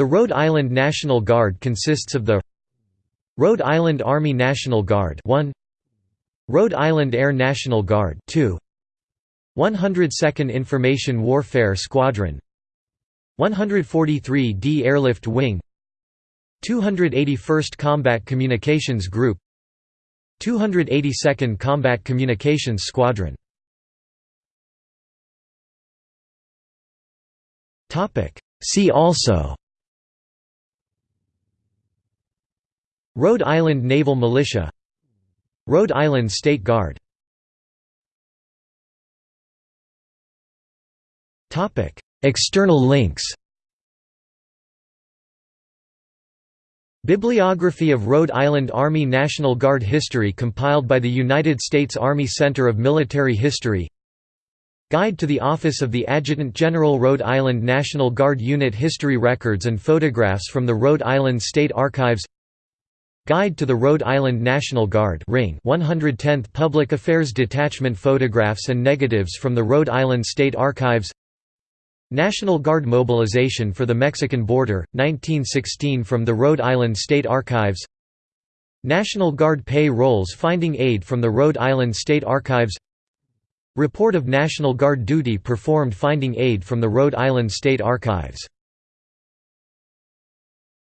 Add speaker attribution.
Speaker 1: The Rhode Island National Guard consists of the Rhode Island Army National Guard 1 Rhode Island Air National Guard 2 102nd Information Warfare Squadron 143d Airlift Wing 281st Combat Communications Group 282nd Combat Communications Squadron. See also Rhode Island Naval Militia Rhode Island State Guard. External links. Bibliography of Rhode Island Army National Guard history compiled by the United States Army Center of Military History. Guide to the Office of the Adjutant General Rhode Island National Guard Unit History Records and photographs from the Rhode Island State Archives Guide to the Rhode Island National Guard Ring 110th Public Affairs Detachment Photographs and negatives from the Rhode Island State Archives. National Guard mobilization for the Mexican border, 1916 from the Rhode Island State Archives. National Guard pay rolls finding aid from the Rhode Island State Archives. Report of National Guard duty performed finding aid from the Rhode Island State Archives